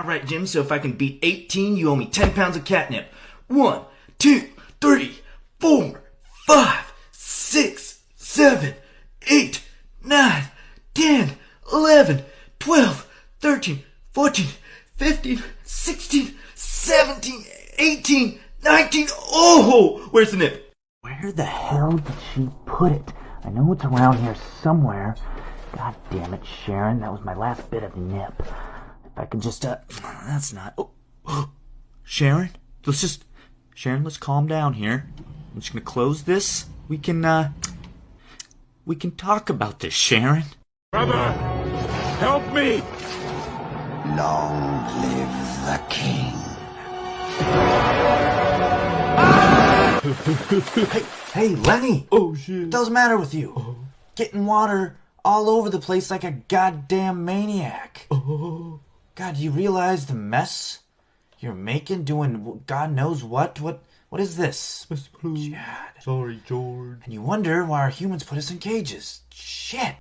All right, Jim, so if I can beat 18, you owe me 10 pounds of catnip. One, two, three, four, five, six, seven, eight, nine, ten, eleven, twelve, thirteen, fourteen, fifteen, sixteen, seventeen, eighteen, nineteen. Oh, where's the nip? Where the hell did she put it? I know it's around here somewhere. God damn it, Sharon, that was my last bit of nip. If I could just, uh, that's not. Oh, Sharon, let's just, Sharon, let's calm down here. I'm just gonna close this. We can, uh, we can talk about this, Sharon. Brother, help me! Long live the king. Hey, hey, Lenny! Oh shit. What does the matter with you? Getting water all over the place like a goddamn maniac. God, do you realize the mess you're making doing God knows what? What what is this? God. Sorry, George. And you wonder why our humans put us in cages. Shit.